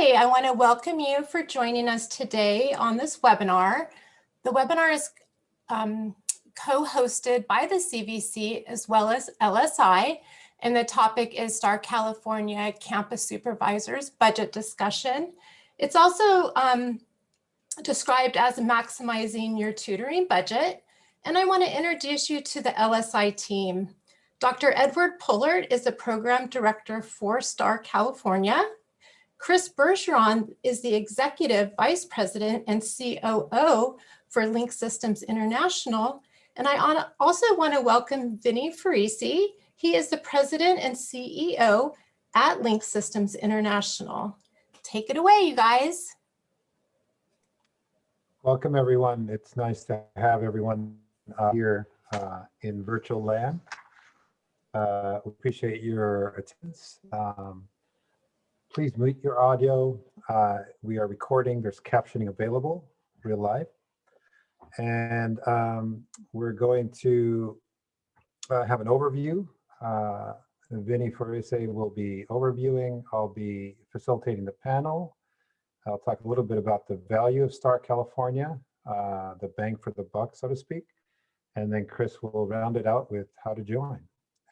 Hi, I want to welcome you for joining us today on this webinar. The webinar is um, co-hosted by the CVC as well as LSI, and the topic is Star California Campus Supervisors Budget Discussion. It's also um, described as maximizing your tutoring budget. And I want to introduce you to the LSI team. Dr. Edward Pullard is the program director for STAR California. Chris Bergeron is the executive vice president and COO for Link Systems International. And I also want to welcome Vinny Farisi. He is the president and CEO at Link Systems International. Take it away, you guys. Welcome, everyone. It's nice to have everyone uh, here uh, in virtual land. Uh, appreciate your attendance. Um, please mute your audio. Uh, we are recording. There's captioning available, real live. And um, we're going to uh, have an overview. Uh, Vinny Farise will be overviewing. I'll be facilitating the panel. I'll talk a little bit about the value of Star California, uh, the bang for the buck, so to speak. And then Chris will round it out with how to join.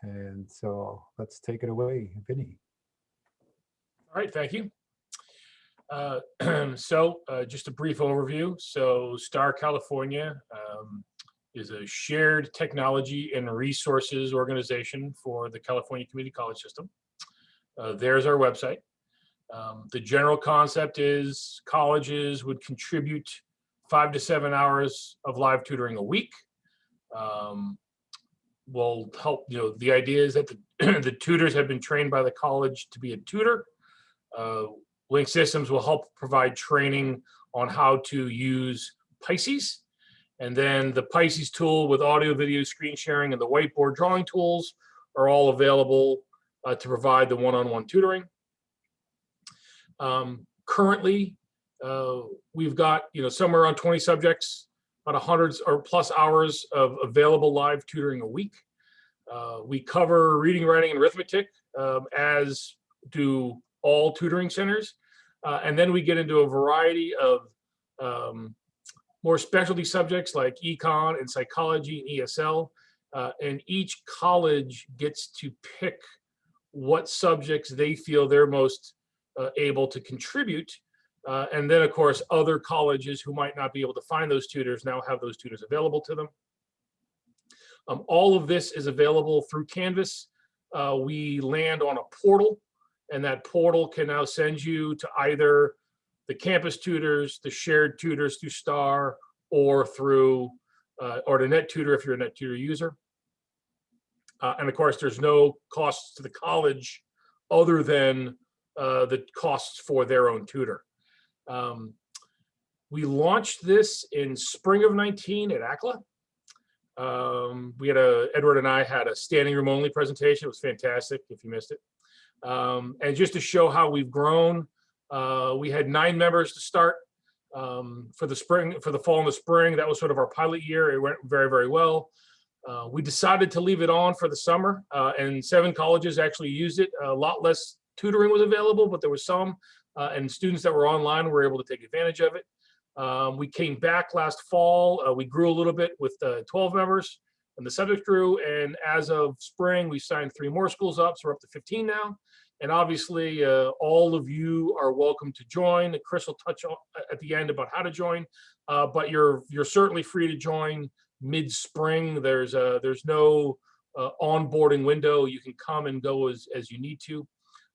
And so let's take it away, Vinny. All right, thank you. Uh, so uh, just a brief overview. So STAR California um, is a shared technology and resources organization for the California Community College System. Uh, there's our website. Um, the general concept is colleges would contribute five to seven hours of live tutoring a week. Um, will help, you know, the idea is that the, the tutors have been trained by the college to be a tutor. Uh, Link Systems will help provide training on how to use Pisces. And then the Pisces tool with audio, video, screen sharing, and the whiteboard drawing tools are all available uh, to provide the one-on-one -on -one tutoring. Um, currently, uh, we've got you know somewhere around 20 subjects, about hundreds or plus hours of available live tutoring a week. Uh, we cover reading, writing, and arithmetic um, as do all tutoring centers. Uh, and then we get into a variety of um, more specialty subjects like econ and psychology and ESL. Uh, and each college gets to pick what subjects they feel they're most uh, able to contribute. Uh, and then, of course, other colleges who might not be able to find those tutors now have those tutors available to them. Um, all of this is available through Canvas. Uh, we land on a portal, and that portal can now send you to either the campus tutors, the shared tutors through STAR, or through, uh, or the NetTutor if you're a NetTutor user. Uh, and of course, there's no costs to the college other than uh, the costs for their own tutor. Um, we launched this in spring of 19 at ACTLA. Um, we had a, Edward and I had a standing room only presentation. It was fantastic if you missed it. Um, and just to show how we've grown, uh, we had nine members to start um, for the spring, for the fall and the spring. That was sort of our pilot year. It went very, very well. Uh, we decided to leave it on for the summer uh, and seven colleges actually used it. A lot less tutoring was available, but there was some, uh, and students that were online were able to take advantage of it. Um, we came back last fall. Uh, we grew a little bit with uh, 12 members and the subject grew. And as of spring, we signed three more schools up. So we're up to 15 now. And obviously, uh, all of you are welcome to join. Chris will touch on, at the end about how to join, uh, but you're you're certainly free to join mid-spring. There's a, there's no uh, onboarding window. You can come and go as, as you need to.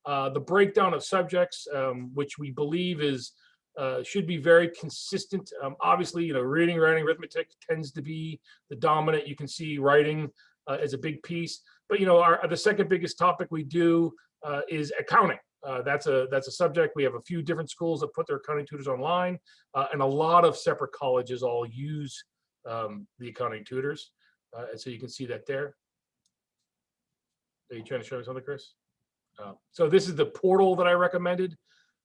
Uh, the breakdown of subjects, um, which we believe is uh, should be very consistent. Um, obviously, you know, reading, writing, arithmetic tends to be the dominant. You can see writing uh, as a big piece, but you know, our the second biggest topic we do uh, is accounting. Uh, that's a that's a subject. We have a few different schools that put their accounting tutors online, and a lot of separate colleges all use um, the accounting tutors, and so you can see that there. Are you trying to show me something, Chris? Uh, so this is the portal that I recommended.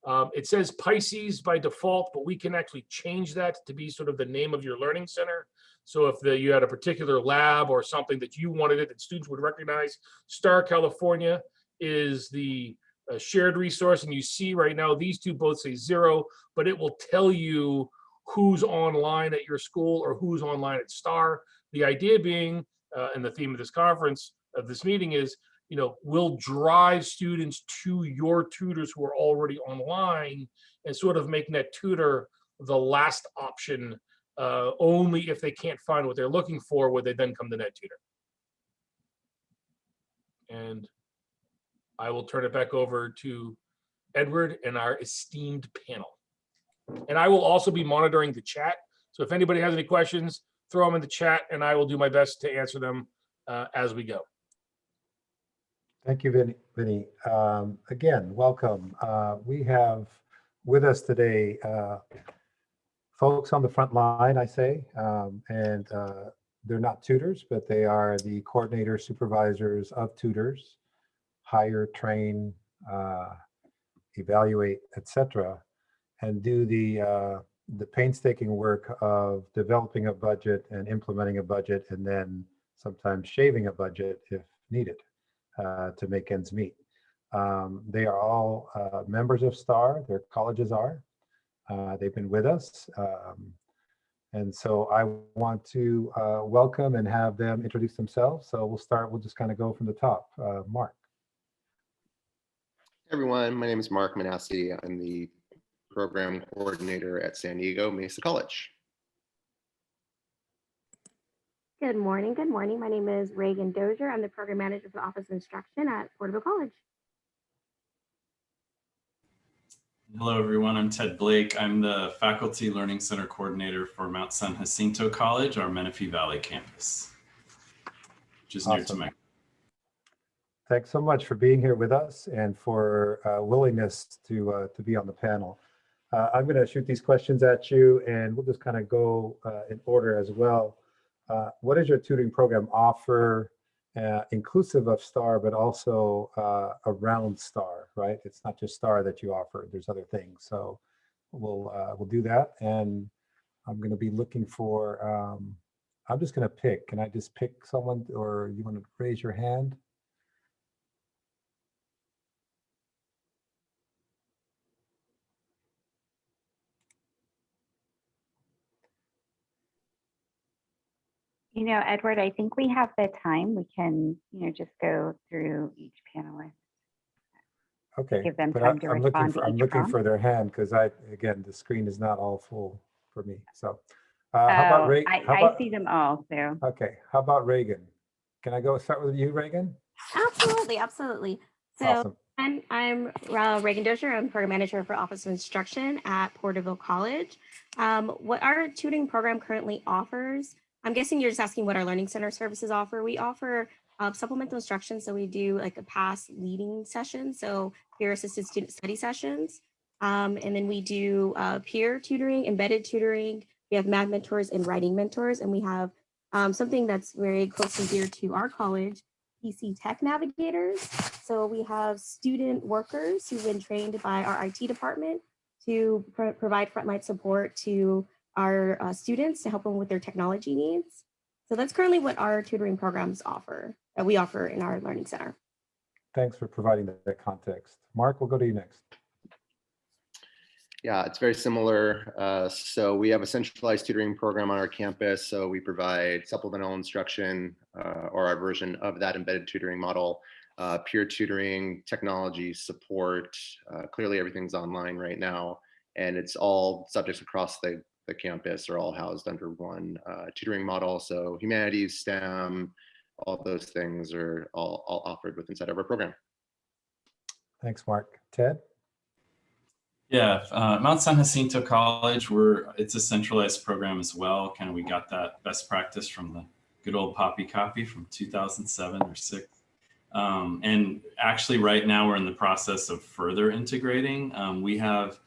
Um, it says Pisces by default, but we can actually change that to be sort of the name of your learning center. So if the, you had a particular lab or something that you wanted it that students would recognize, Star California is the a shared resource and you see right now, these two both say zero, but it will tell you who's online at your school or who's online at STAR. The idea being, uh, and the theme of this conference, of this meeting is, you know, will drive students to your tutors who are already online and sort of make that tutor the last option uh, only if they can't find what they're looking for, would they then come to NetTutor. And I will turn it back over to Edward and our esteemed panel. And I will also be monitoring the chat. So if anybody has any questions, throw them in the chat and I will do my best to answer them uh, as we go. Thank you, Vinny. Vinny. Um, again, welcome. Uh, we have with us today uh, folks on the front line, I say, um, and uh, they're not tutors, but they are the coordinators, supervisors of tutors, hire, train, uh, evaluate, etc., and do the uh, the painstaking work of developing a budget and implementing a budget, and then sometimes shaving a budget if needed uh, to make ends meet. Um, they are all uh, members of STAR, their colleges are. Uh, they've been with us. Um, and so I want to uh, welcome and have them introduce themselves. So we'll start, we'll just kind of go from the top. Uh, Mark. Hey everyone, my name is Mark Manassi. I'm the program coordinator at San Diego Mesa College. Good morning. Good morning. My name is Reagan Dozier. I'm the program manager for the Office of Instruction at Porterville College. Hello, everyone. I'm Ted Blake. I'm the Faculty Learning Center Coordinator for Mount San Jacinto College, our Menifee Valley campus, which is near to Awesome. my Thanks so much for being here with us and for uh, willingness to uh, to be on the panel. Uh, I'm going to shoot these questions at you and we'll just kind of go uh, in order as well. Uh, what does your tutoring program offer, uh, inclusive of STAR, but also uh, around STAR, right? It's not just STAR that you offer, there's other things. So we'll uh, we'll do that. And I'm going to be looking for, um, I'm just going to pick. Can I just pick someone or you want to raise your hand? You know, Edward, I think we have the time. We can, you know, just go through each panelist. Okay. give them but time I- to I'm looking respond for- to I'm each looking prompt. for their hand because I, again, the screen is not all full for me. So uh, how about Oh, Ray? I, how I about- see them all, so. Okay, how about Reagan? Can I go start with you, Reagan? Absolutely, absolutely. So Awesome. I'm, I'm uh, Reagan Dozier. I'm program manager for Office of Instruction at Porterville College. Um, what our tutoring program currently offers, I'm guessing you're just asking what our Learning Center services offer. We offer uh, supplemental instruction. So we do like a past leading session. So peer assisted student study sessions. Um, and then we do uh, peer tutoring, embedded tutoring. We have math mentors and writing mentors. And we have um, something that's very close and dear to our college, PC Tech Navigators. So we have student workers who've been trained by our IT department to pro- provide frontline support to our uh, students to help them with their technology needs. So that's currently what our tutoring programs offer, that we offer in our learning center. Thanks for providing that that context. Mark, we'll go to you next. Yeah, it's very similar. Uh, so we have a centralized tutoring program on our campus. So we provide supplemental instruction uh, or our version of that embedded tutoring model, uh, peer tutoring, technology support. Uh, clearly, everything's online right now, and it's all subjects across the, the campus are all housed under one uh, tutoring model. So humanities, STEM, all those things are all, all offered with inside of our program. Thanks, Mark. Ted? Yeah, uh, Mount San Jacinto College, we're, it's a centralized program as well. Kind of, we got that best practice from the good old Poppy copy from 2007 or six. Um, and actually right now we're in the process of further integrating. Um, we have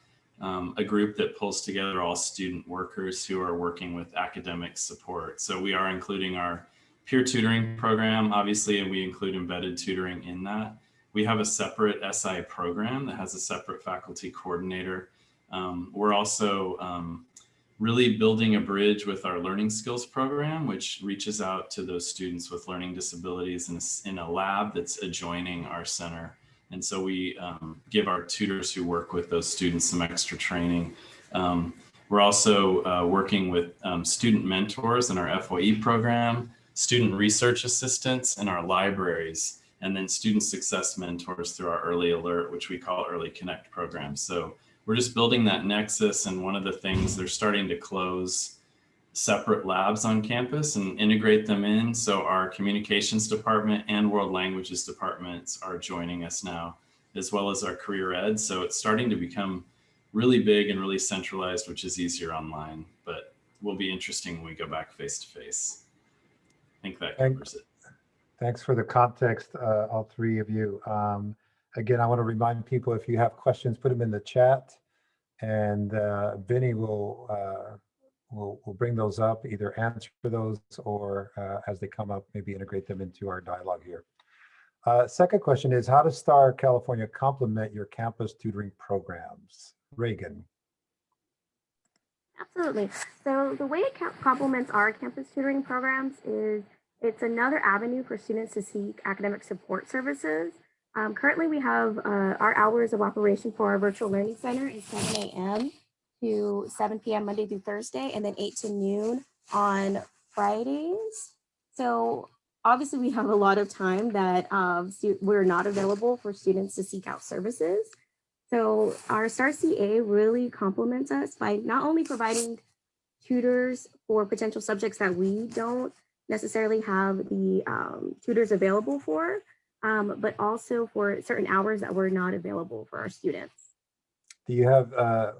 um, a group that pulls together all student workers who are working with academic support. So we are including our peer tutoring program, obviously, and we include embedded tutoring in that. We have a separate SI program that has a separate faculty coordinator. Um, we're also um, really building a bridge with our learning skills program, which reaches out to those students with learning disabilities in a, in a lab that's adjoining our center. And so we um, give our tutors who work with those students some extra training. Um, we're also uh, working with um, student mentors in our FOE program, student research assistants in our libraries, and then student success mentors through our early alert, which we call early connect program. So we're just building that nexus. And one of the things they're starting to close separate labs on campus and integrate them in. So our communications department and world languages departments are joining us now, as well as our career ed. So it's starting to become really big and really centralized, which is easier online, but will be interesting when we go back face to face. I think that covers it. Thanks for the context, uh, all three of you. Um, Again, I want to remind people, if you have questions, put them in the chat. And uh, Vinny will, uh, will, we'll bring those up, either answer those or uh, as they come up, maybe integrate them into our dialogue here. Uh, Second question is, how does Star California complement your campus tutoring programs? Reagan? Absolutely. So the way it complements our campus tutoring programs is it's another avenue for students to seek academic support services. Um, currently, we have uh, our hours of operation for our virtual learning center is 7 a.m. to 7 p.m. Monday through Thursday, and then 8 to noon on Fridays. So obviously, we have a lot of time that um, we're not available for students to seek out services. So our STAR CA really complements us by not only providing tutors for potential subjects that we don't necessarily have the um, tutors available for, um, but also for certain hours that were not available for our students. Do you have uh,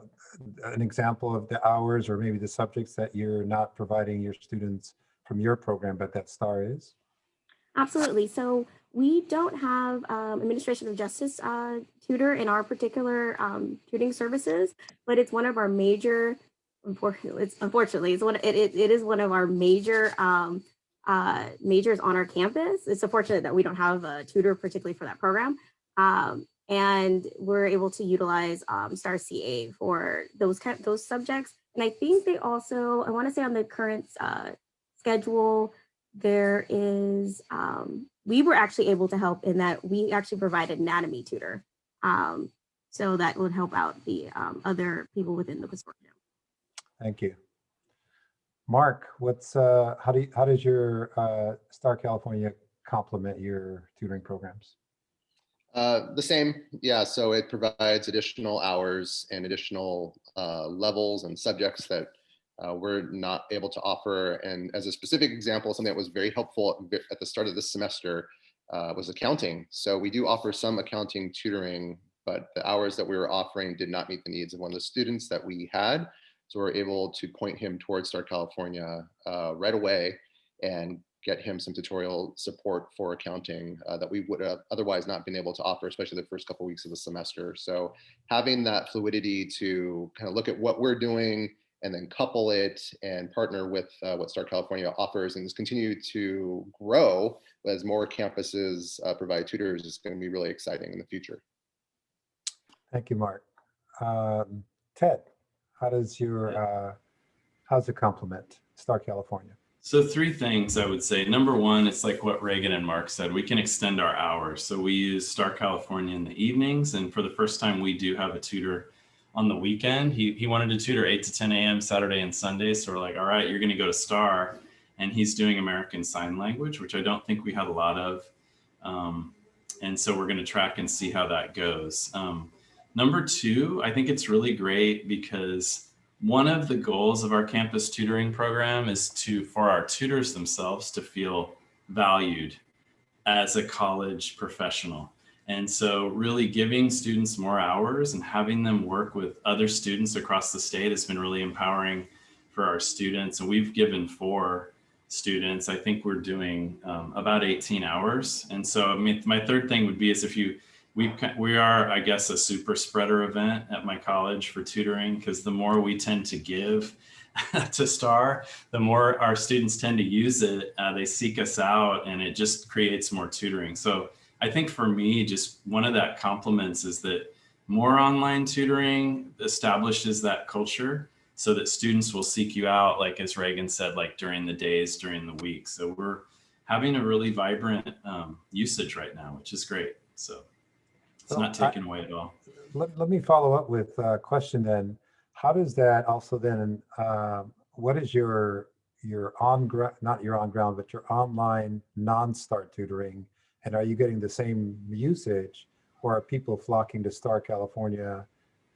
an example of the hours or maybe the subjects that you're not providing your students from your program, but that STAR is? Absolutely. So we don't have um, administration of justice uh, tutor in our particular um, tutoring services, but it's one of our major. It's unfortunately it's one. It, it, it is one of our major um, uh, majors on our campus. It's unfortunate that we don't have a tutor particularly for that program, um, and we're able to utilize um, Star CA for those kind of, those subjects. And I think they also I want to say on the current uh, schedule there is um, we were actually able to help in that we actually provided anatomy tutor um, so that would help out the um, other people within the consortium Thank you. Mark, what's, uh, how do you, how does your uh, Star California complement your tutoring programs? Uh, the same, yeah. So it provides additional hours and additional uh, levels and subjects that uh, we're not able to offer. And as a specific example, something that was very helpful at the start of this semester uh, was accounting. So we do offer some accounting tutoring, but the hours that we were offering did not meet the needs of one of the students that we had. So we're able to point him towards Star California uh, right away and get him some tutorial support for accounting uh, that we would have otherwise not been able to offer, especially the first couple weeks of the semester. So having that fluidity to kind of look at what we're doing and then couple it and partner with uh, what Star California offers and just continue to grow as more campuses uh, provide tutors is going to be really exciting in the future. Thank you, Mark. Um, Ted, how does your, uh, how's it complement Star California? So three things I would say. Number one, it's like what Reagan and Mark said. We can extend our hours. So we use Star California in the evenings, and for the first time, we do have a tutor on the weekend. He he wanted to tutor 8 to 10 a.m. Saturday and Sunday. So we're like, all right, you're going to go to Star, and he's doing American Sign Language, which I don't think we had a lot of. Um, and so we're going to track and see how that goes. Um, number two, I think it's really great because one of the goals of our campus tutoring program is to for our tutors themselves to feel valued as a college professional. And so really giving students more hours and having them work with other students across the state has been really empowering for our students. And we've given four students. I think we're doing um, about 18 hours. And so i mean my third thing would be is if you we we are i guess a super spreader event at my college for tutoring because the more we tend to give to star the more our students tend to use it uh, they seek us out and it just creates more tutoring. So i think for me just one of that compliments is that more online tutoring establishes that culture so that students will seek you out like as reagan said like during the days during the week. So we're having a really vibrant um, usage right now which is great. So It's So not I- taken away at all. Let, let me follow up with a question then. How does that also then, um, what is your, your on, gra- not your on ground, but your online non-start tutoring? And are you getting the same usage or are people flocking to Star California,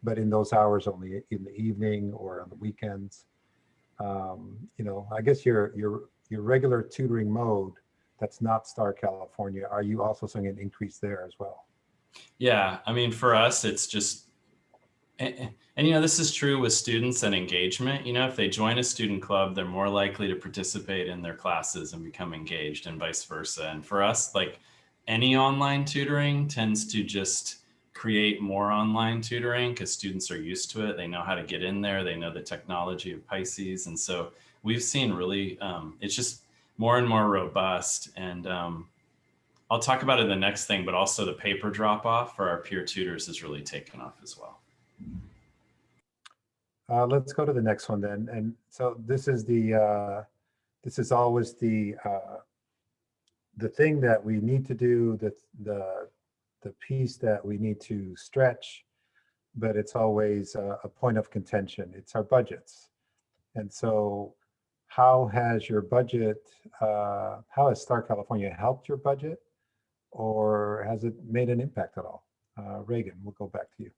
but in those hours only in the evening or on the weekends? Um, You know, I guess your, your, your regular tutoring mode that's not Star California, are you also seeing an increase there as well? Yeah, I mean, for us, it's just, and, and you know, this is true with students and engagement. You know, if they join a student club, they're more likely to participate in their classes and become engaged, and vice versa. And for us, like any online tutoring tends to just create more online tutoring because students are used to it. They know how to get in there. They know the technology of Pisces, and so we've seen really, um, it's just more and more robust and. Um, I'll talk about it in the next thing, but also the paper drop off for our peer tutors has really taken off as well. Uh, let's go to the next one then. And so this is the, uh, this is always the, uh, the thing that we need to do, the, the, the piece that we need to stretch, but it's always a, a point of contention. It's our budgets. And so how has your budget, uh, how has Star California helped your budget? Or has it made an impact at all? Uh, Reagan, we'll go back to you.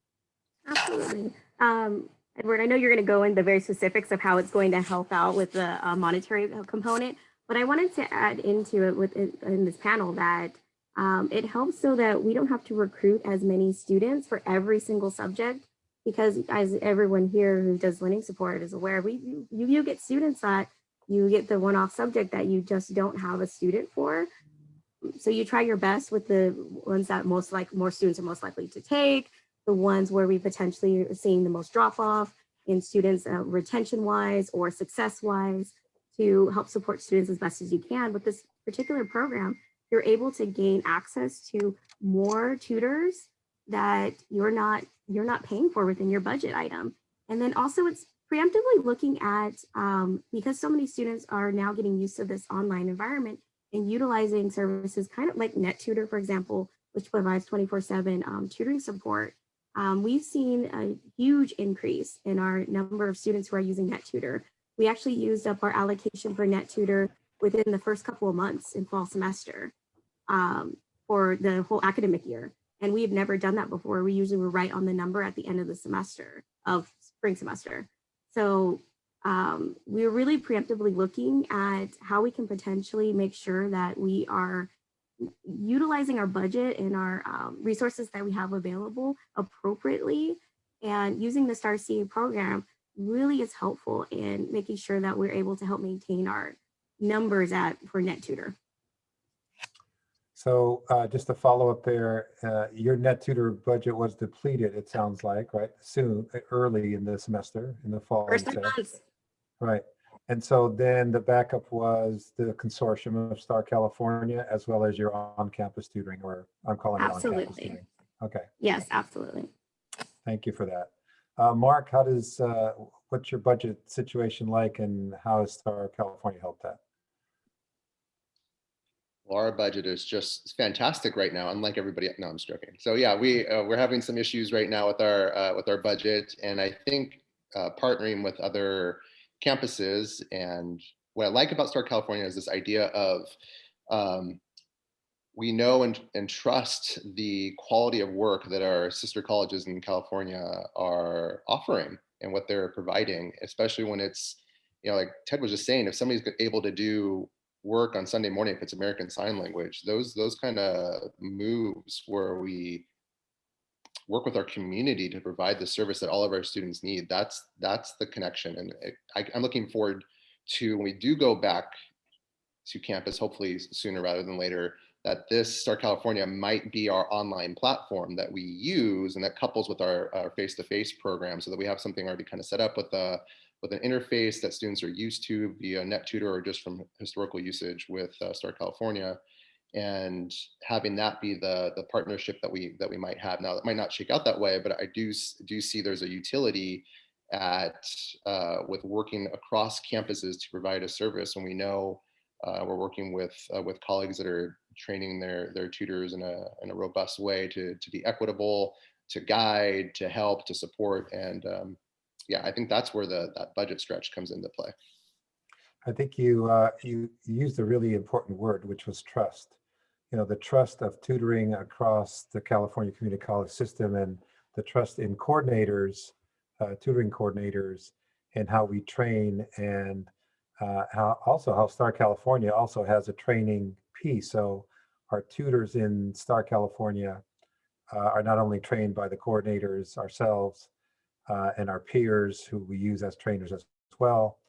Absolutely. Um, Edward, I know you're going to go into the very specifics of how it's going to help out with the uh, monetary uh, component, but I wanted to add into it within in this panel that um, it helps so that we don't have to recruit as many students for every single subject because as everyone here who does learning support is aware, we you, you get students that you get the one-off subject that you just don't have a student for. So you try your best with the ones that most like more students are most likely to take, the ones where we potentially are seeing the most drop off in students uh, retention wise or success wise to help support students as best as you can. With this particular program, you're able to gain access to more tutors that you're not you're not paying for within your budget item. And then also it's preemptively looking at um, because so many students are now getting used to this online environment and utilizing services kind of like NetTutor, for example, which provides 24-7 um, tutoring support um, we've seen a huge increase in our number of students who are using NetTutor. We actually used up our allocation for NetTutor within the first couple of months in fall semester um, for the whole academic year. And we've never done that before. We usually were right on the number at the end of the semester of spring semester. So um, we're really preemptively looking at how we can potentially make sure that we are utilizing our budget and our um, resources that we have available appropriately and using the STAR CA program really is helpful in making sure that we're able to help maintain our numbers at for NetTutor. So uh, just to follow up there, uh, your NetTutor budget was depleted, it sounds like, right? Soon, early in the semester, in the fall. First months, Right. And so then the backup was the consortium of Star California as well as your on-campus tutoring, or I'm calling it on-campus Absolutely. tutoring. Okay, yes, absolutely. thank you for that. Uh, Mark, how does, uh, what's your budget situation like and how has Star California helped that? Well, our budget is just fantastic right now, unlike everybody. No, I'm joking. So yeah, we uh, we're having some issues right now with our uh, with our budget, and I think uh, partnering with other campuses and what I like about Star California is this idea of um, we know and, and trust the quality of work that our sister colleges in California are offering and what they're providing, especially when it's, you know, like Ted was just saying, if somebody's able to do work on Sunday morning, if it's American Sign Language, those those kind of moves where we work with our community to provide the service that all of our students need. That's that's the connection, and I, I'm looking forward to when we do go back to campus, hopefully sooner rather than later, that this Star California might be our online platform that we use and that couples with our face-to-face program so that we have something already kind of set up with a with an interface that students are used to via NetTutor or just from historical usage with uh, Star California and having that be the the partnership that we that we might have now that might not shake out that way but i do do see there's a utility at uh, with working across campuses to provide a service and we know uh, we're working with uh, with colleagues that are training their their tutors in a in a robust way to to be equitable, to guide, to help, to support, and um, yeah, I think that's where the that budget stretch comes into play. I think you, uh, you used a really important word, which was trust. You know, the trust of tutoring across the California Community College system and the trust in coordinators, uh, tutoring coordinators, and how we train and uh, how also how Star California also has a training piece. So our tutors in Star California uh, are not only trained by the coordinators ourselves uh, and our peers who we use as trainers as well,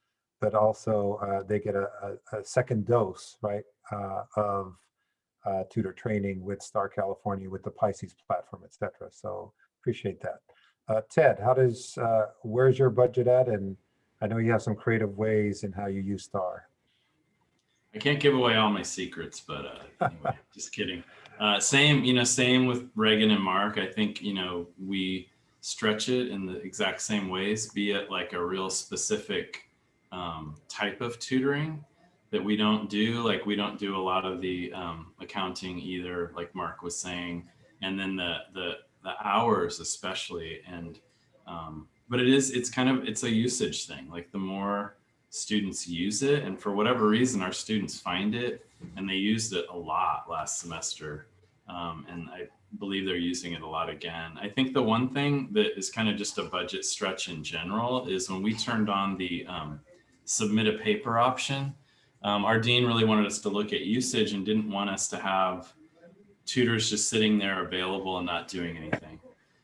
but also uh, they get a, a, a second dose, right, uh, of uh, tutor training with Star California, with the Pisces platform, et cetera. So appreciate that. Uh, Ted, how does, uh, where's your budget at? And I know you have some creative ways in how you use Star. I can't give away all my secrets, but uh, anyway, just kidding. Same, you know, same with Reagan and Mark. I think, you know, we stretch it in the exact same ways, be it like a real specific um, type of tutoring that we don't do. Like we don't do a lot of the um, accounting either, like Mark was saying, and then the the the hours especially. And um, but it is it's kind of it's a usage thing. Like the more students use it, and for whatever reason, our students find it, and they used it a lot last semester. Um, and I believe they're using it a lot again. I think the one thing that is kind of just a budget stretch in general is when we turned on the um, submit a paper option. Um, our dean really wanted us to look at usage and didn't want us to have tutors just sitting there available and not doing anything.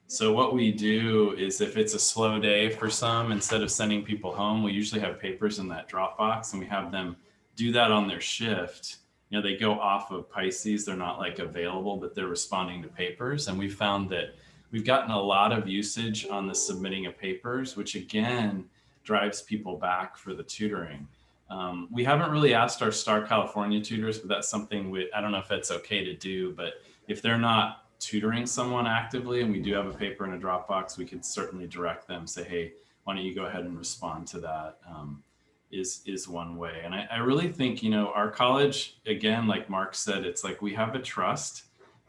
So what we do is if it's a slow day for some, instead of sending people home, we usually have papers in that Dropbox and we have them do that on their shift. You know, they go off of Pisces, they're not like available, but they're responding to papers. And we found that we've gotten a lot of usage on the submitting of papers, which again, drives people back for the tutoring. Um, we haven't really asked our Star California tutors, but that's something we, I don't know if it's okay to do, but if they're not tutoring someone actively and we do have a paper in a Dropbox, we could certainly direct them, say, hey, why don't you go ahead and respond to that? Um, is is one way. And I, I really think, you know, our college, again, like Mark said, it's like we have a trust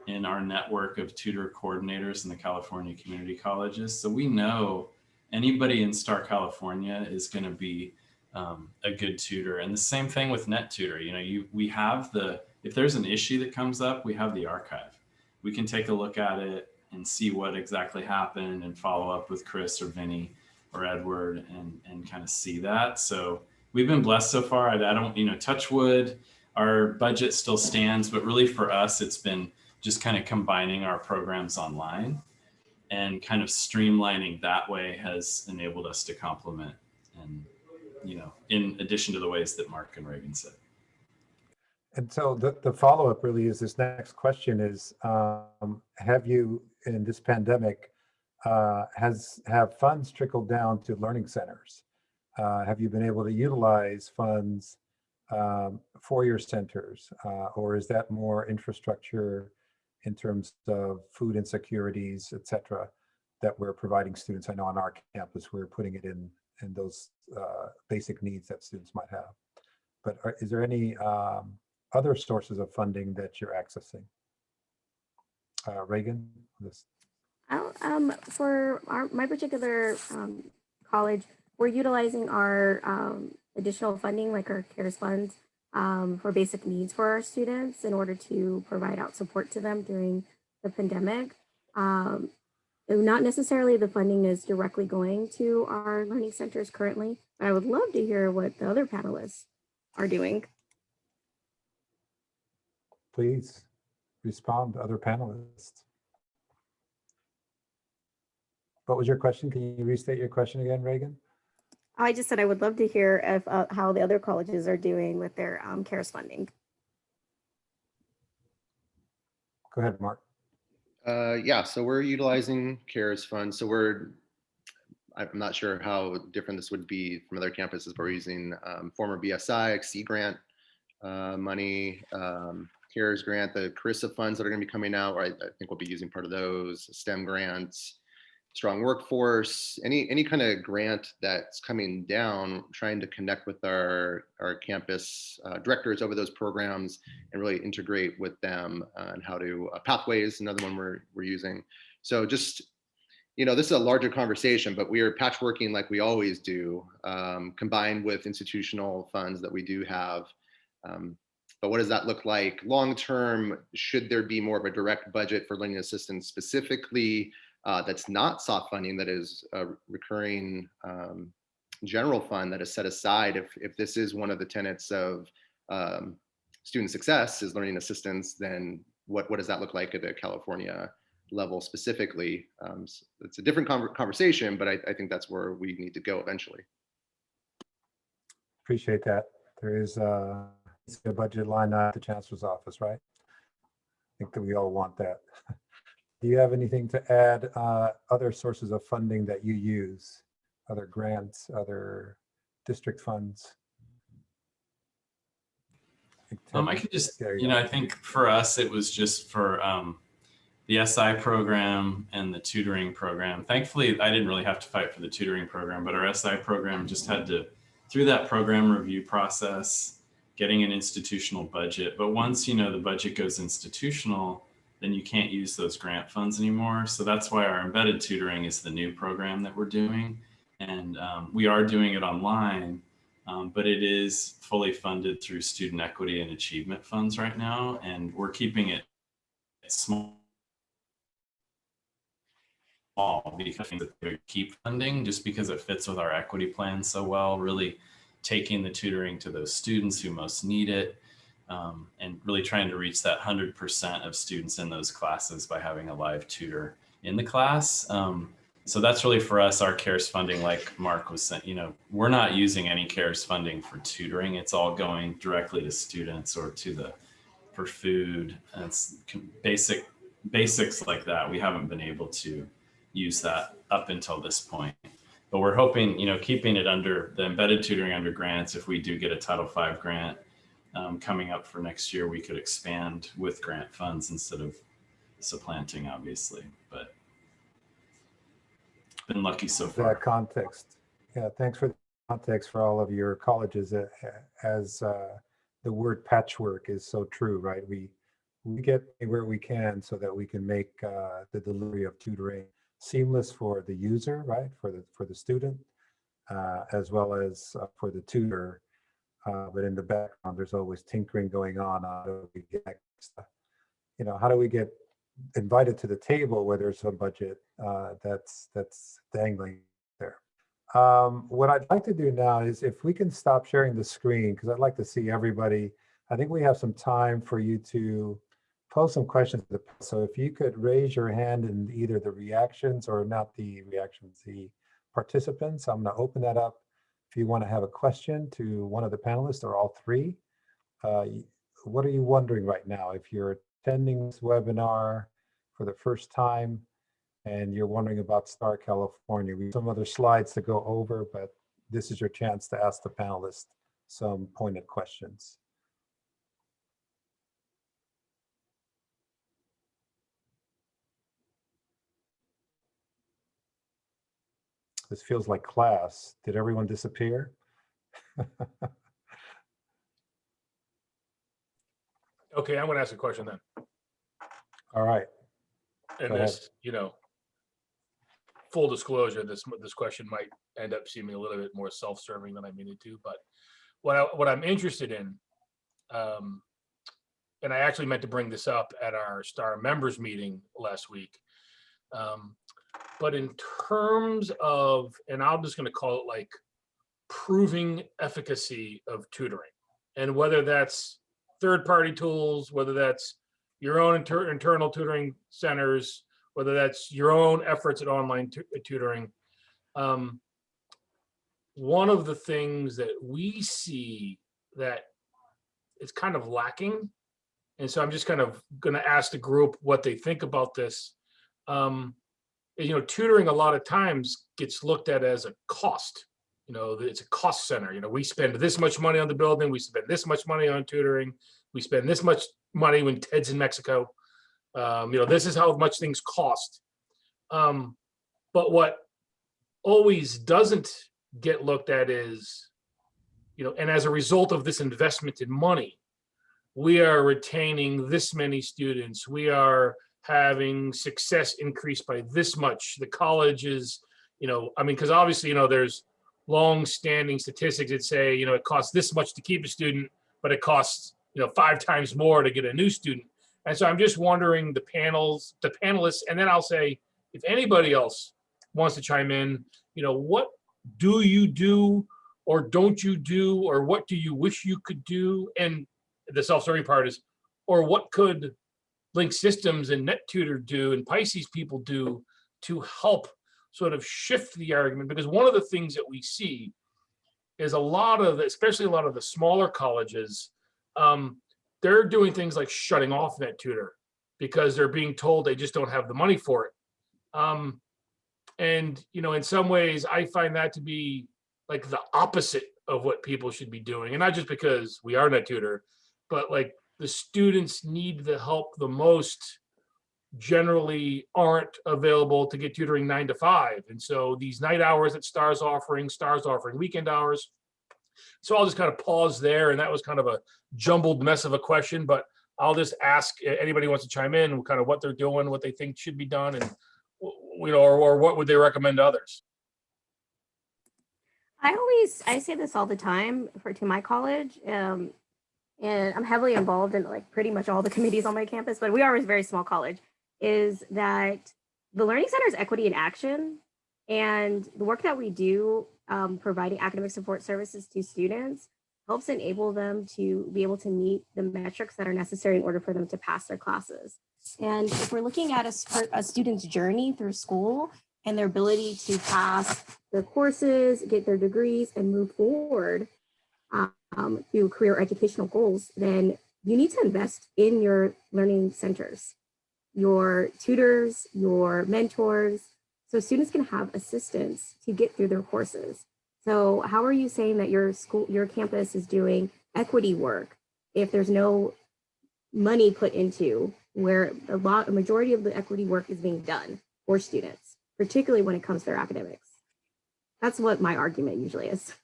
in our network of tutor coordinators in the California community colleges. So we know anybody in Star California is going to be um, a good tutor. And the same thing with NetTutor. You know, you we have the if there's an issue that comes up, we have the archive. We can take a look at it and see what exactly happened and follow up with Chris or Vinny or Edward and and kind of see that. So we've been blessed so far. I, I don't, you know, touch wood. Our budget still stands, but really for us, it's been just kind of combining our programs online and kind of streamlining that way has enabled us to complement and you know in addition to the ways that mark and reagan said And so the, the follow-up really is this next question is, um, have you, in this pandemic, uh, has, have funds trickled down to learning centers? Uh, have you been able to utilize funds um, for your centers? Uh, or is that more infrastructure in terms of food insecurities, et cetera, that we're providing students? I know on our campus, we're putting it in, in those uh, basic needs that students might have. But are, is there any um, other sources of funding that you're accessing? Uh, Reagan, this, um, for our, my particular um, college, we're utilizing our um, additional funding, like our CARES funds, um, for basic needs for our students in order to provide out support to them during the pandemic. Um, not necessarily the funding is directly going to our learning centers currently, but I would love to hear what the other panelists are doing. please respond to other panelists. What was your question? Can you restate your question again, Reagan? I just said I would love to hear if, uh, how the other colleges are doing with their um, CARES funding. Go ahead, Mark. Uh, yeah, so we're utilizing CARES funds. So we're, I'm not sure how different this would be from other campuses, but we're using um, former BSI, SEA grant uh, money, um, CARES grant, the CRRSAA funds that are going to be coming out. I, I think we'll be using part of those, STEM grants, strong workforce, any any kind of grant that's coming down, trying to connect with our our campus uh, directors over those programs and really integrate with them and how to uh, pathways another one we're we're using. So just you know this is a larger conversation, but we are patchworking like we always do, um, combined with institutional funds that we do have. Um, but what does that look like long term? Should there be more of a direct budget for learning assistance specifically? Uh, that's not soft funding, that is a recurring um, general fund that is set aside if, if this is one of the tenets of um, student success is learning assistance, then what, what does that look like at the California level specifically? Um, so it's a different conver- conversation, but I, I think that's where we need to go eventually. Appreciate that. There is uh, a budget line at the chancellor's office, right? I think that we all want that. Do you have anything to add, uh, other sources of funding that you use? Other grants, other district funds? Um, I could just, There you know, I think for us, it was just for um, the SI program and the tutoring program. Thankfully, I didn't really have to fight for the tutoring program, but our SI program just had to, through that program review process, getting an institutional budget. But once, you know, the budget goes institutional, then you can't use those grant funds anymore. So that's why our embedded tutoring is the new program that we're doing. And um, we are doing it online, um, but it is fully funded through student equity and achievement funds right now. And we're keeping it small because they keep funding just because it fits with our equity plan so well, really taking the tutoring to those students who most need it um, and really trying to reach that 100% of students in those classes by having a live tutor in the class. Um, so that's really for us, our CARES funding, like Mark was saying, you know, we're not using any CARES funding for tutoring. It's all going directly to students or to the, for food. And it's basic, basics like that. We haven't been able to use that up until this point. But we're hoping, you know, keeping it under the embedded tutoring under grants, if we do get a Title V grant, um, coming up for next year, we could expand with grant funds instead of supplanting, obviously, but been lucky so far. that context. Yeah, thanks for the context for all of your colleges as uh, the word patchwork is so true, right? We we get where we can so that we can make uh, the delivery of tutoring seamless for the user, right? For the for the student, uh, as well as uh, for the tutor. Uh, but in the background, there's always tinkering going on. How do we get, you know, how do we get invited to the table where there's some budget uh, that's that's dangling there. Um, what I'd like to do now is if we can stop sharing the screen, because I'd like to see everybody. I think we have some time for you to pose some questions. So if you could raise your hand in either the reactions or not the reactions, the participants, I'm going to open that up. If you want to have a question to one of the panelists or all three, uh, what are you wondering right now? If you're attending this webinar for the first time and you're wondering about Star California, we have some other slides to go over, but this is your chance to ask the panelists some pointed questions. This feels like class. Did everyone disappear? Okay, I'm gonna ask a question then. All right, And this, you know, full disclosure, this, this question might end up seeming a little bit more self-serving than I mean it to, but what I, what I'm interested in, um, and I actually meant to bring this up at our star members meeting last week. Um, but in terms of, and I'm just gonna call it like proving efficacy of tutoring. And whether that's third-party tools, whether that's your own inter- internal tutoring centers, whether that's your own efforts at online tutoring. Um, one of the things that we see that is kind of lacking, and so I'm just kind of going to ask the group what they think about this. Um, you know, tutoring a lot of times gets looked at as a cost. You know, it's a cost center. You know, we spend this much money on the building, we spend this much money on tutoring, we spend this much money when Ted's in Mexico. Um, you know, this is how much things cost. Um, But what always doesn't get looked at is, you know, and as a result of this investment in money, we are retaining this many students. We are having success increased by this much. The college is, you know, I mean, because obviously, you know, there's long-standing statistics that say, you know, it costs this much to keep a student, but it costs, you know, five times more to get a new student. And so I'm just wondering the panels, the panelists, and then I'll say, if anybody else wants to chime in, you know, what do you do or don't you do, or what do you wish you could do? And the self-serving part is, or what could Link Systems and NetTutor do and Pisces people do to help sort of shift the argument? Because one of the things that we see is a lot of, especially a lot of the smaller colleges, um, they're doing things like shutting off NetTutor because they're being told they just don't have the money for it. Um, and, you know, in some ways, I find that to be like the opposite of what people should be doing. And not just because we are NetTutor, but like the students need the help the most generally aren't available to get tutoring nine to five. And so these night hours that STARS offering, STARS offering weekend hours. So I'll just kind of pause there. And that was kind of a jumbled mess of a question, but I'll just ask anybody wants to chime in, kind of what they're doing, what they think should be done and, you know, or, or what would they recommend to others? I always I say this all the time for to my college. Um, and I'm heavily involved in like pretty much all the committees on my campus, but we are a very small college, is that the Learning Center is equity in action. And the work that we do um, providing academic support services to students helps enable them to be able to meet the metrics that are necessary in order for them to pass their classes. And if we're looking at a, a student's journey through school and their ability to pass their courses, get their degrees, and move forward um, through career educational goals, then you need to invest in your learning centers, your tutors, your mentors, so students can have assistance to get through their courses. So how are you saying that your school, your campus is doing equity work if there's no money put into where a lot, a majority of the equity work is being done for students, particularly when it comes to their academics? That's what my argument usually is.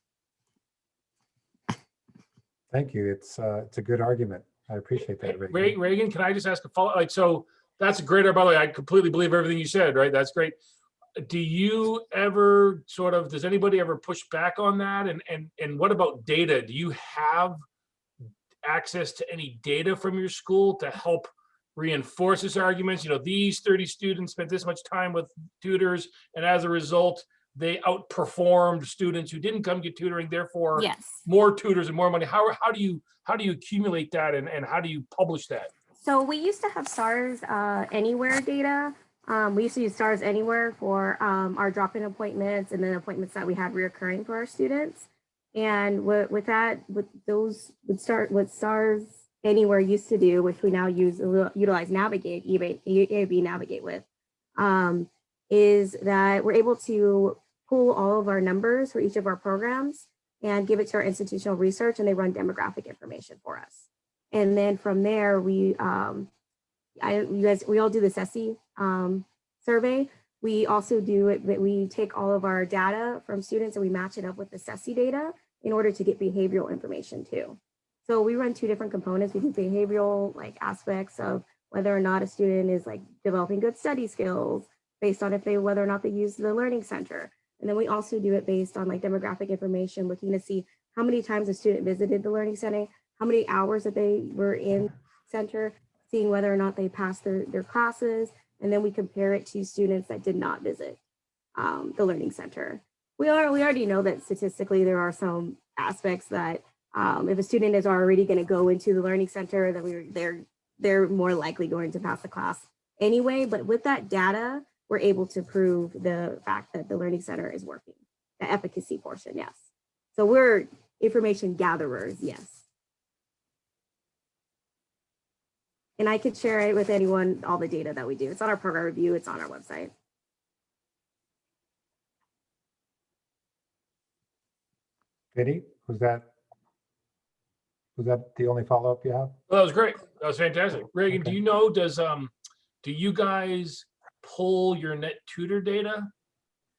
Thank you. It's, uh, it's a good argument. I appreciate that. Reagan. Reagan, can I just ask a follow, like, so that's a great, by the way, I completely believe everything you said, right? That's great. Do you ever sort of, does anybody ever push back on that? And, and, and what about data? Do you have access to any data from your school to help reinforce this arguments? You know, these 30 students spent this much time with tutors, and as a result, they outperformed students who didn't come get tutoring, therefore Yes. more tutors and more money. How, how do you, how do you accumulate that and, and how do you publish that? So we used to have SARS uh, Anywhere data. Um, we used to use SARS Anywhere for um, our drop-in appointments and then appointments that we had reoccurring for our students. And with, with that, with those, would start what SARS Anywhere used to do, which we now use utilize Navigate, eBay, EAB Navigate with, um, is that we're able to pull all of our numbers for each of our programs and give it to our institutional research, and they run demographic information for us. And then from there, we, um, I, you guys, we all do the CCSSE um, survey. We also do it, but we take all of our data from students and we match it up with the CCSSE data in order to get behavioral information too. So we run two different components. We do behavioral like aspects of whether or not a student is like developing good study skills based on if they, whether or not they use the learning center. And then we also do it based on like demographic information, looking to see how many times a student visited the learning center, how many hours that they were in center, seeing whether or not they passed their, their classes, and then we compare it to students that did not visit um, the learning center. We are we already know that statistically there are some aspects that um, if a student is already going to go into the learning center, that we they're they're more likely going to pass the class anyway. But with that data, we're able to prove the fact that the learning center is working, the efficacy portion, yes. So we're information gatherers, yes. And I could share it with anyone, all the data that we do. It's on our program review, it's on our website. Vinny, was that, was that the only follow-up you have? Well, that was great. That was fantastic. Reagan, do you know, does, um, do you guys pull your net tutor data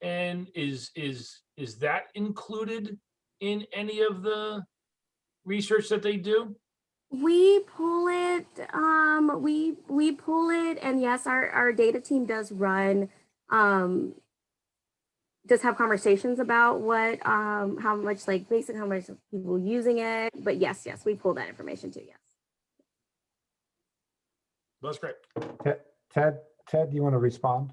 And is, is, is that included in any of the research that they do? We pull it, um, we, we pull it and yes, our, our data team does run, um, does have conversations about what, um, how much like basic, how much people using it. But yes, yes, we pull that information too, yes. That's great. Ted, Ted, do you want to respond?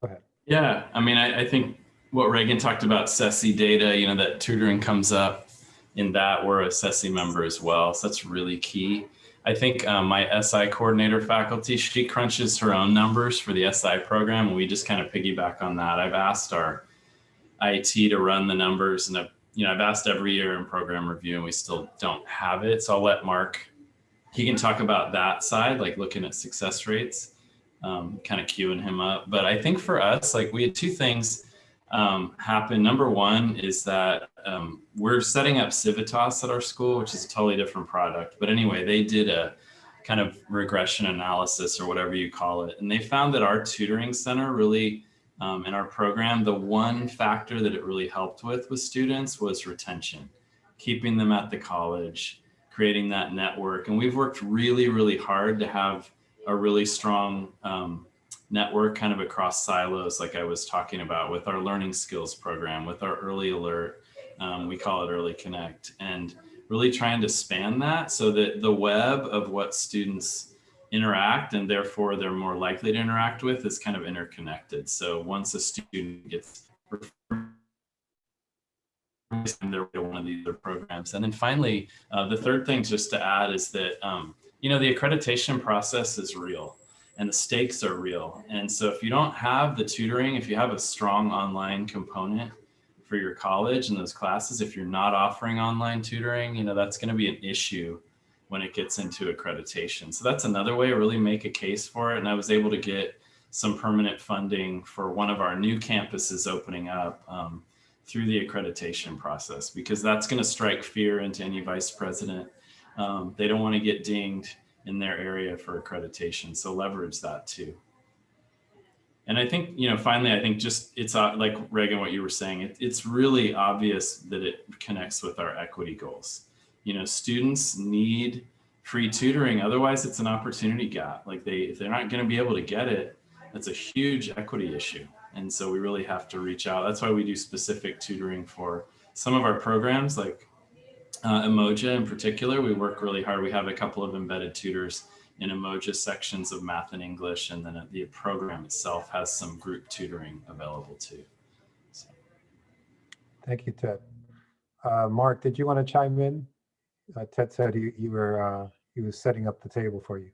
Go ahead. Yeah, I mean, I, I think what Reagan talked about CCSSE data, you know, that tutoring comes up in that we're a CCSSE member as well. So that's really key. I think um, my SI coordinator faculty, she crunches her own numbers for the SI program. And we just kind of piggyback on that. I've asked our IT to run the numbers and I've, you know, I've asked every year in program review and we still don't have it. So I'll let Mark, he can talk about that side, like looking at success rates, um, kind of queuing him up. But I think for us, like we had two things um, happen. Number one is that um, we're setting up Civitas at our school, which is a totally different product. But anyway, they did a kind of regression analysis or whatever you call it. And they found that our tutoring center really, um, in our program, the one factor that it really helped with with students was retention, keeping them at the college, creating that network. And we've worked really, really hard to have a really strong um, network kind of across silos, like I was talking about with our learning skills program, with our early alert, um, we call it early connect, and really trying to span that so that the web of what students interact and therefore they're more likely to interact with is kind of interconnected. So once a student gets they're one of these other programs. And then finally, uh, the third thing just to add is that, um, you know, the accreditation process is real and the stakes are real. And so if you don't have the tutoring, if you have a strong online component for your college and those classes, if you're not offering online tutoring, you know, that's going to be an issue when it gets into accreditation. So that's another way to really make a case for it. And I was able to get some permanent funding for one of our new campuses opening up um, through the accreditation process, because that's going to strike fear into any vice president. Um, they don't want to get dinged in their area for accreditation. So leverage that too. And I think, you know, finally, I think just it's uh, like Reagan, what you were saying, it, it's really obvious that it connects with our equity goals. You know, students need free tutoring. Otherwise, it's an opportunity gap. Like they, if they're not going to be able to get it, that's a huge equity issue. And so we really have to reach out. That's why we do specific tutoring for some of our programs, like uh, Umoja in particular, we work really hard. We have a couple of embedded tutors in Umoja sections of math and English, and then the program itself has some group tutoring available too. So. Thank you, Ted. Uh, Mark, did you want to chime in? Uh, Ted said you, you were uh, he was setting up the table for you.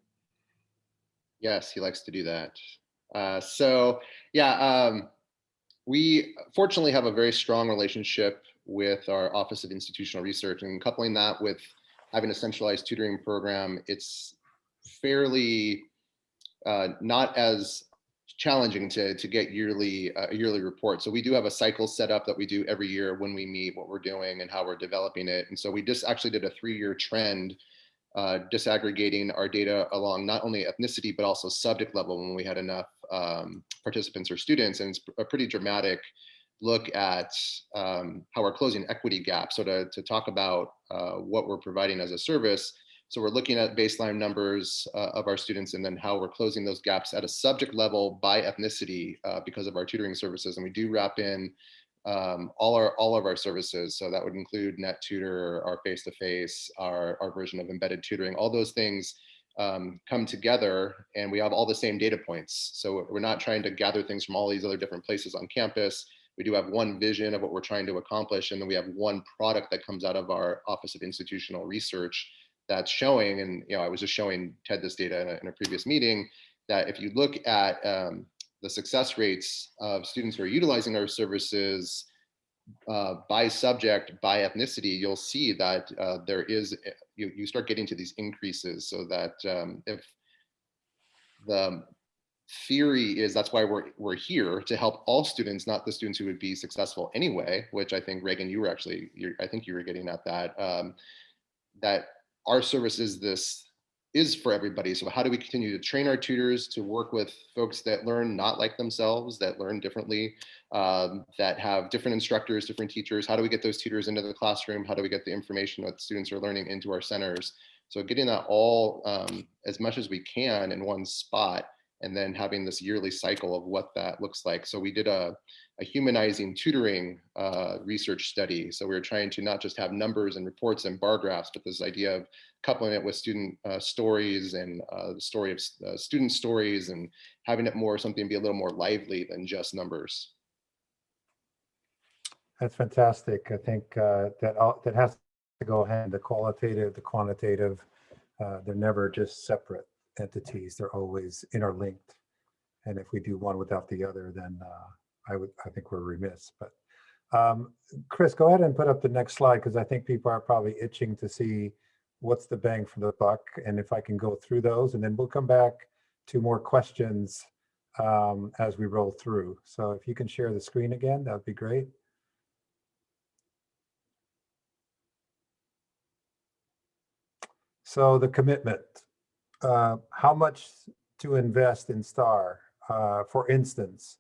Yes, he likes to do that. Uh, so yeah, um, we fortunately have a very strong relationship with our Office of Institutional Research and coupling that with having a centralized tutoring program, it's fairly uh, not as challenging to, to get yearly uh, yearly report. So we do have a cycle set up that we do every year when we meet what we're doing and how we're developing it. And so we just actually did a three-year trend uh, disaggregating our data along not only ethnicity, but also subject level when we had enough um, participants or students. And it's a pretty dramatic look at um, how we're closing equity gaps. So to, to talk about uh, what we're providing as a service. So we're looking at baseline numbers uh, of our students and then how we're closing those gaps at a subject level by ethnicity uh, because of our tutoring services. And we do wrap in um, all our all of our services. So that would include NetTutor, our face-to-face, -face, our, our version of embedded tutoring, all those things um, come together and we have all the same data points. So we're not trying to gather things from all these other different places on campus we do have one vision of what we're trying to accomplish, and then we have one product that comes out of our Office of Institutional Research that's showing, and you know, I was just showing Ted this data in a, in a previous meeting, that if you look at um, the success rates of students who are utilizing our services uh, by subject, by ethnicity, you'll see that uh, there is, you, you start getting to these increases so that um, if the theory is that's why we're we're here to help all students, not the students who would be successful anyway. Which I think Reagan, you were actually, I think you were getting at that. Um, that our service is this is for everybody. So how do we continue to train our tutors to work with folks that learn not like themselves, that learn differently, um, that have different instructors, different teachers? How do we get those tutors into the classroom? How do we get the information that students are learning into our centers? So getting that all um, as much as we can in one spot and then having this yearly cycle of what that looks like. So we did a, a humanizing tutoring uh, research study. So we were trying to not just have numbers and reports and bar graphs, but this idea of coupling it with student uh, stories and uh, the story of uh, student stories and having it more something be a little more lively than just numbers. That's fantastic. I think uh, that all, that has to go hand, the qualitative, the quantitative, uh, they're never just separate entities. They're always interlinked. And if we do one without the other, then uh, I would, I think we're remiss. But um, Chris, go ahead and put up the next slide because I think people are probably itching to see what's the bang for the buck and if I can go through those and then we'll come back to more questions um, as we roll through. So if you can share the screen again, that would be great. So the commitment, uh, how much to invest in STAR? Uh, for instance,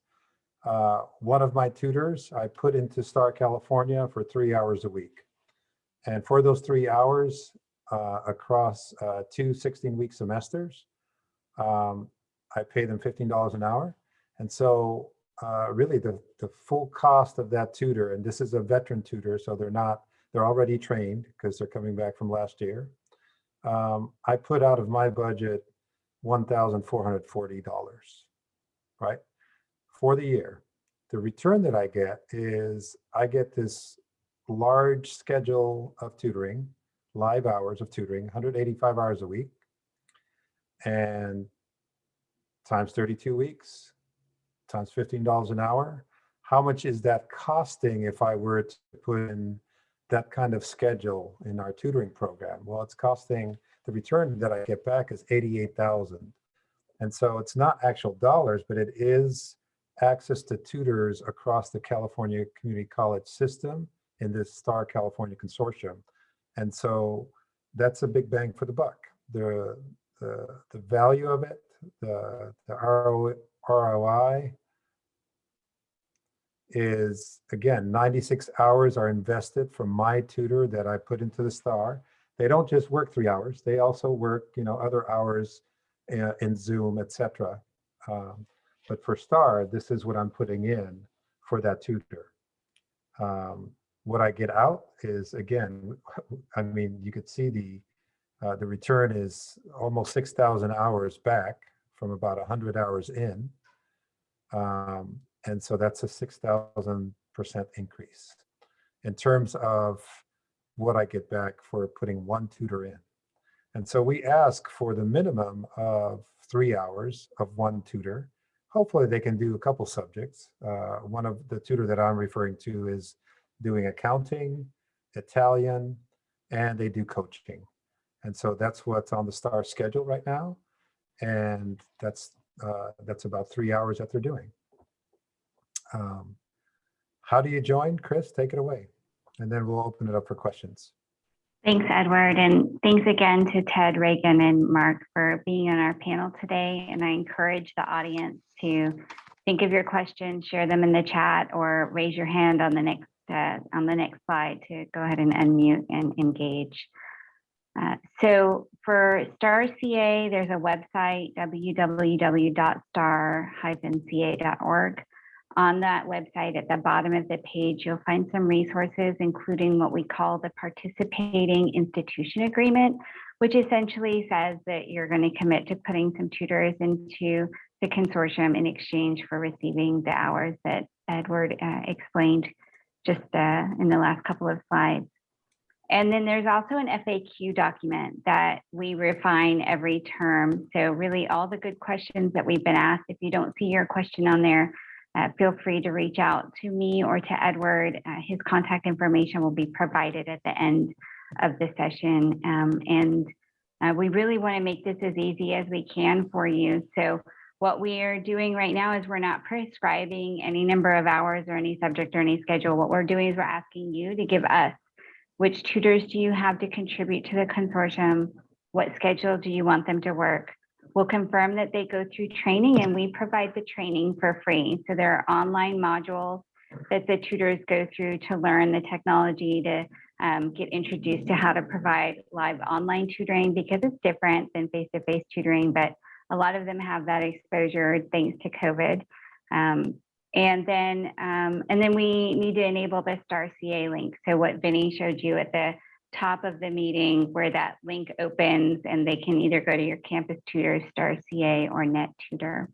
uh, one of my tutors, I put into STAR California for three hours a week. And for those three hours uh, across uh, two 16-week semesters, um, I pay them $15 an hour. And so uh, really the, the full cost of that tutor, and this is a veteran tutor, so they're not, they're already trained because they're coming back from last year um, I put out of my budget $1,440, right? For the year. The return that I get is I get this large schedule of tutoring, live hours of tutoring, 185 hours a week, and times 32 weeks, times $15 an hour. How much is that costing if I were to put in that kind of schedule in our tutoring program? Well, it's costing, the return that I get back is 88,000. And so it's not actual dollars, but it is access to tutors across the California Community College system in this STAR California Consortium. And so that's a big bang for the buck. The, the, the value of it, the, the ROI is again 96 hours are invested from my tutor that I put into the star. They don't just work three hours; they also work, you know, other hours uh, in Zoom, etc. Um, but for star, this is what I'm putting in for that tutor. Um, what I get out is again, I mean, you could see the uh, the return is almost 6,000 hours back from about 100 hours in. Um, and so that's a 6,000% increase in terms of what I get back for putting one tutor in. And so we ask for the minimum of three hours of one tutor. Hopefully they can do a couple subjects. Uh, one of the tutor that I'm referring to is doing accounting, Italian, and they do coaching. And so that's what's on the STAR schedule right now. And that's uh, that's about three hours that they're doing. Um, how do you join? Chris, take it away. And then we'll open it up for questions. Thanks, Edward. And thanks again to Ted, Reagan, and Mark for being on our panel today. And I encourage the audience to think of your questions, share them in the chat, or raise your hand on the next uh, on the next slide to go ahead and unmute and engage. Uh, so for STAR CA, there's a website, www.star-ca.org. On that website, at the bottom of the page, you'll find some resources, including what we call the participating institution agreement, which essentially says that you're going to commit to putting some tutors into the consortium in exchange for receiving the hours that Edward uh, explained just uh, in the last couple of slides. And then there's also an FAQ document that we refine every term. So really all the good questions that we've been asked, if you don't see your question on there, uh, feel free to reach out to me or to Edward. Uh, his contact information will be provided at the end of the session. Um, and uh, we really want to make this as easy as we can for you. So what we are doing right now is we're not prescribing any number of hours or any subject or any schedule. What we're doing is we're asking you to give us which tutors do you have to contribute to the consortium? what schedule do you want them to work? We'll confirm that they go through training and we provide the training for free. So there are online modules that the tutors go through to learn the technology to um, get introduced to how to provide live online tutoring because it's different than face-to-face tutoring, but a lot of them have that exposure thanks to COVID. Um, and then, um, and then we need to enable the Star CA link. So what Vinny showed you at the top of the meeting where that link opens and they can either go to your campus tutor, Star CA or Net Tutor.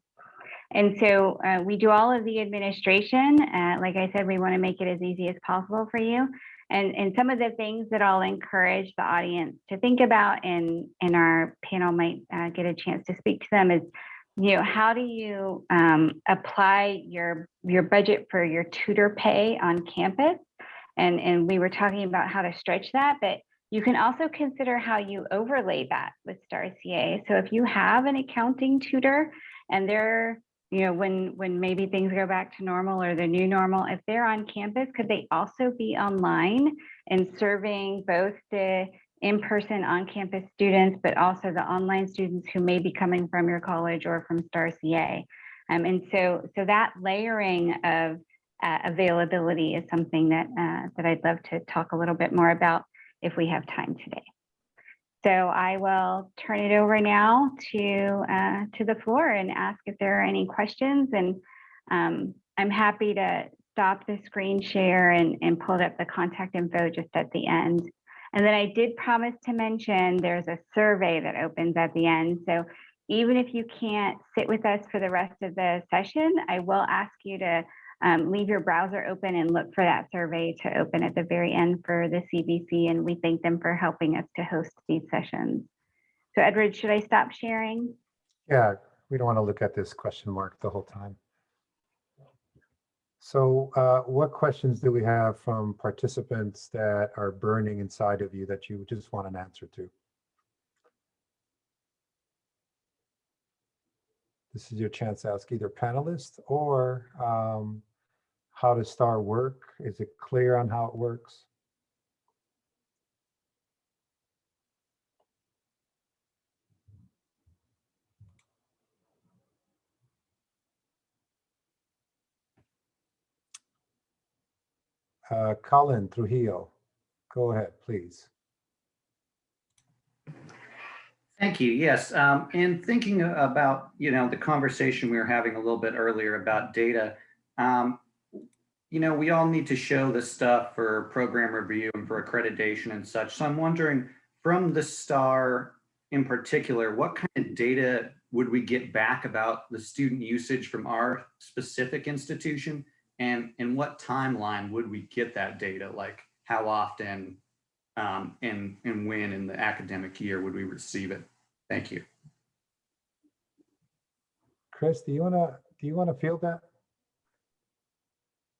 And so uh, we do all of the administration. Uh, like I said, we want to make it as easy as possible for you. And, and some of the things that I'll encourage the audience to think about and, and our panel might uh, get a chance to speak to them is, you know, how do you um, apply your, your budget for your tutor pay on campus? And, and we were talking about how to stretch that, but you can also consider how you overlay that with Star CA. So if you have an accounting tutor and they're you know, when when maybe things go back to normal or the new normal, if they're on campus, could they also be online and serving both the in-person on-campus students, but also the online students who may be coming from your college or from Star CA? Um, and so, so that layering of uh, availability is something that uh, that I'd love to talk a little bit more about if we have time today. So I will turn it over now to uh, to the floor and ask if there are any questions. And um, I'm happy to stop the screen share and, and pull up the contact info just at the end. And then I did promise to mention there's a survey that opens at the end. So even if you can't sit with us for the rest of the session, I will ask you to um, leave your browser open and look for that survey to open at the very end for the CVC, And we thank them for helping us to host these sessions. So Edward, should I stop sharing? Yeah, we don't want to look at this question mark the whole time. So uh, what questions do we have from participants that are burning inside of you that you just want an answer to? This is your chance to ask either panelists or um, how does STAR work? Is it clear on how it works? Uh, Colin Trujillo, go ahead, please. Thank you. Yes. Um, and thinking about, you know, the conversation we were having a little bit earlier about data, um, you know, we all need to show this stuff for program review and for accreditation and such. So I'm wondering from the STAR in particular, what kind of data would we get back about the student usage from our specific institution? And in what timeline would we get that data? Like how often um, and, and when in the academic year would we receive it? Thank you. Chris, do you want to, do you want to field that?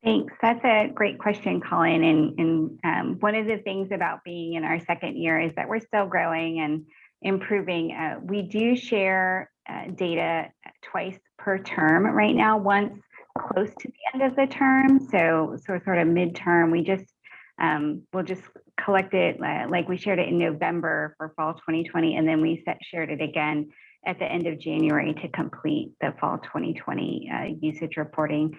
Thanks. That's a great question, Colin. And, and um, one of the things about being in our second year is that we're still growing and improving. Uh, we do share uh, data twice per term right now, once close to the end of the term. So, so sort of midterm, we just, um, we'll just collect it uh, like we shared it in November for fall 2020, and then we set, shared it again at the end of January to complete the fall 2020 uh, usage reporting.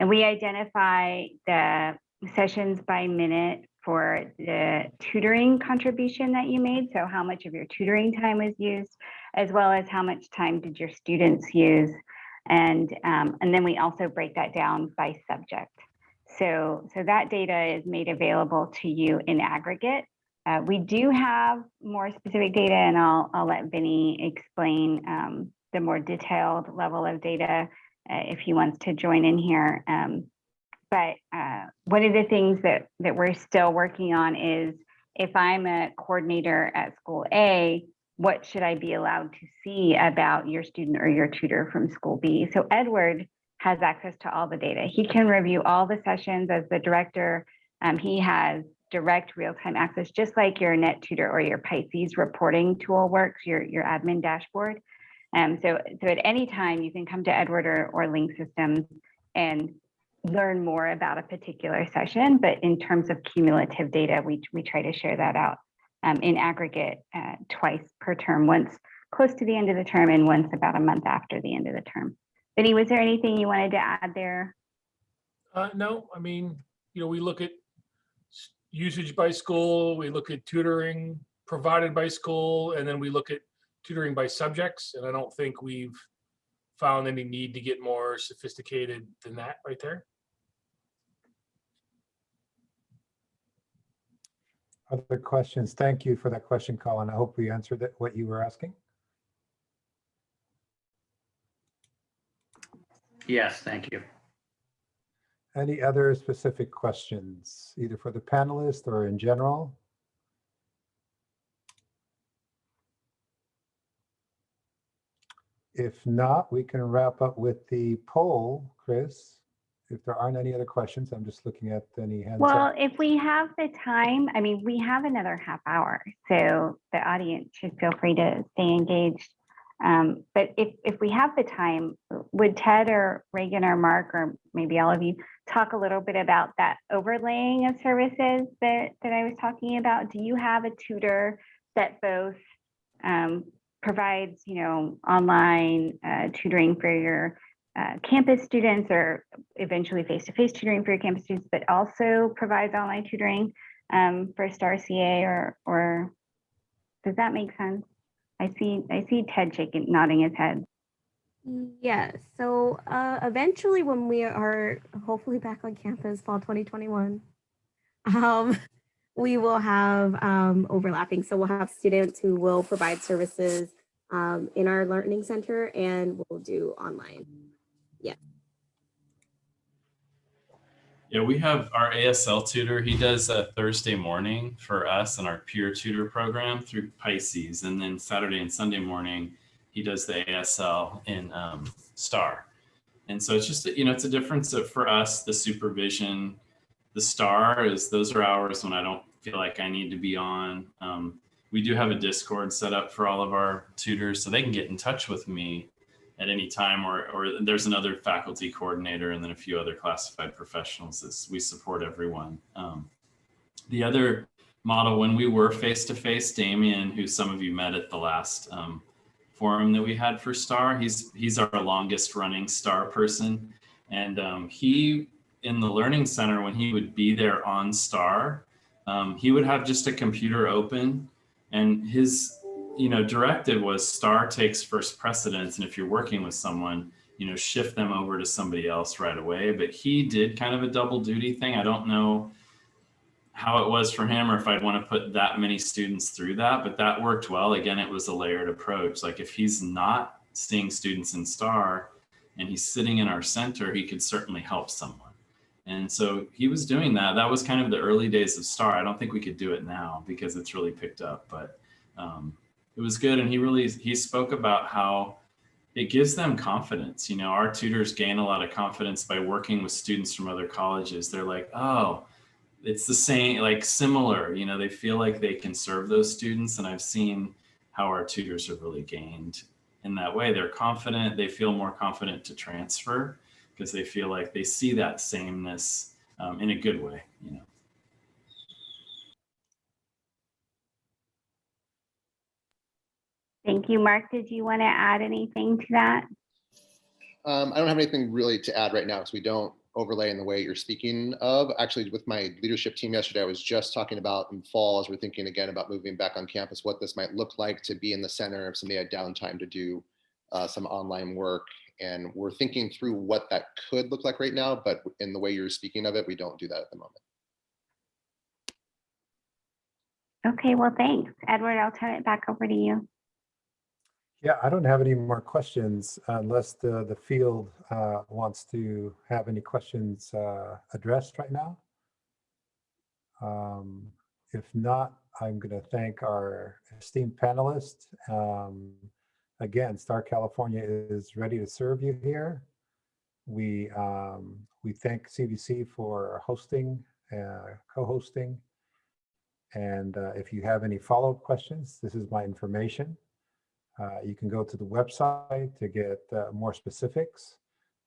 And we identify the sessions by minute for the tutoring contribution that you made. So how much of your tutoring time was used, as well as how much time did your students use. And, um, and then we also break that down by subject. So, so that data is made available to you in aggregate. Uh, we do have more specific data and I'll, I'll let Vinny explain um, the more detailed level of data uh, if he wants to join in here. Um, but uh, one of the things that, that we're still working on is if I'm a coordinator at school A, what should I be allowed to see about your student or your tutor from school B? So Edward has access to all the data. He can review all the sessions as the director. Um, he has direct real-time access, just like your NetTutor or your Pisces reporting tool works, your, your admin dashboard. Um, so, so at any time you can come to Edward or, or Link Systems and learn more about a particular session, but in terms of cumulative data, we, we try to share that out um, in aggregate uh, twice per term, once close to the end of the term and once about a month after the end of the term. Vinny, was there anything you wanted to add there? Uh, no, I mean, you know, we look at usage by school, we look at tutoring provided by school, and then we look at tutoring by subjects, and I don't think we've found any need to get more sophisticated than that right there. Other questions? Thank you for that question, Colin. I hope we answered it, what you were asking. Yes, thank you. Any other specific questions, either for the panelists or in general? If not, we can wrap up with the poll, Chris. If there aren't any other questions, I'm just looking at any hands Well, up. if we have the time, I mean, we have another half hour, so the audience should feel free to stay engaged. Um, but if, if we have the time, would Ted or Reagan or Mark, or maybe all of you, talk a little bit about that overlaying of services that, that I was talking about? Do you have a tutor that both um, provides, you know, online uh, tutoring for your uh, campus students or eventually face-to-face tutoring for your campus students, but also provides online tutoring um, for Star CA or, or does that make sense? I see, I see Ted shaking, nodding his head. Yes, so uh, eventually when we are hopefully back on campus fall 2021, um, we will have um, overlapping. So we'll have students who will provide services um, in our learning center and we'll do online. Yeah, Yeah, we have our ASL tutor. He does a Thursday morning for us and our peer tutor program through Pisces. And then Saturday and Sunday morning, he does the ASL in um, STAR. And so it's just, you know, it's a difference of, for us, the supervision, the STAR is those are hours when I don't feel like I need to be on. Um, we do have a Discord set up for all of our tutors so they can get in touch with me at any time or, or there's another faculty coordinator and then a few other classified professionals that we support everyone. Um, the other model when we were face-to-face, Damien, who some of you met at the last um, forum that we had for STAR, he's, he's our longest running STAR person. And um, he, in the Learning Center, when he would be there on STAR, um, he would have just a computer open and his you know, directive was star takes first precedence. And if you're working with someone, you know, shift them over to somebody else right away. But he did kind of a double duty thing. I don't know how it was for him or if I'd want to put that many students through that, but that worked well. Again, it was a layered approach. Like if he's not seeing students in star and he's sitting in our center, he could certainly help someone. And so he was doing that. That was kind of the early days of star. I don't think we could do it now because it's really picked up, but um, it was good. And he really he spoke about how it gives them confidence. You know our tutors gain a lot of confidence by working with students from other colleges. They're like oh it's the same like similar. You know they feel like they can serve those students. And i've seen how our tutors have really gained in that way. They're confident. They feel more confident to transfer because they feel like they see that sameness um, in a good way you know Thank you. Mark, did you want to add anything to that? Um, I don't have anything really to add right now because we don't overlay in the way you're speaking of. Actually, with my leadership team yesterday, I was just talking about in fall as we're thinking again about moving back on campus, what this might look like to be in the center if somebody had downtime to do uh, some online work. And we're thinking through what that could look like right now, but in the way you're speaking of it, we don't do that at the moment. Okay, well, thanks. Edward, I'll turn it back over to you. Yeah, I don't have any more questions unless the, the field uh, wants to have any questions uh, addressed right now. Um, If not, I'm going to thank our esteemed panelists. Um, Again, Star California is ready to serve you here. We, um, we thank CVC for hosting, uh, co-hosting. And uh, if you have any follow-up questions, this is my information. Uh, You can go to the website to get uh, more specifics.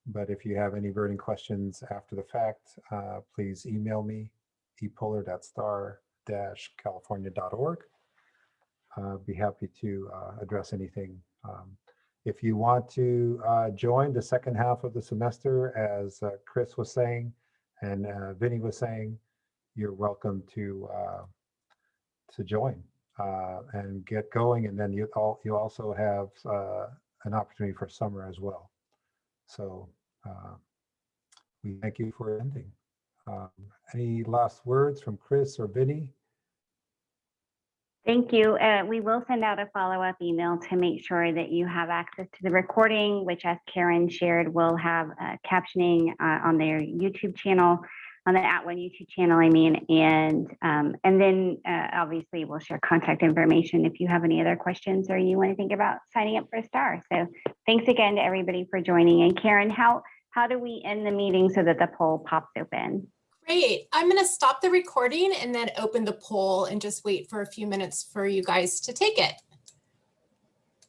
But if you have any burning questions after the fact, uh, please email me, epolar.star-california.org. uh, be happy to uh, address anything. Um, If you want to uh, join the second half of the semester, as uh, Chris was saying, and uh, Vinny was saying, you're welcome to uh, to join uh, and get going. And then you all you also have uh, an opportunity for summer as well. So we thank you for ending. Um, any last words from Chris or Vinny? Thank you. Uh, we will send out a follow-up email to make sure that you have access to the recording, which as Karen shared, will have uh, captioning uh, on their YouTube channel, on the At One YouTube channel, I mean, and um, and then uh, obviously we'll share contact information if you have any other questions or you want to think about signing up for a star. So thanks again to everybody for joining. And Karen, how how do we end the meeting so that the poll pops open? Great. I'm going to stop the recording and then open the poll and just wait for a few minutes for you guys to take it.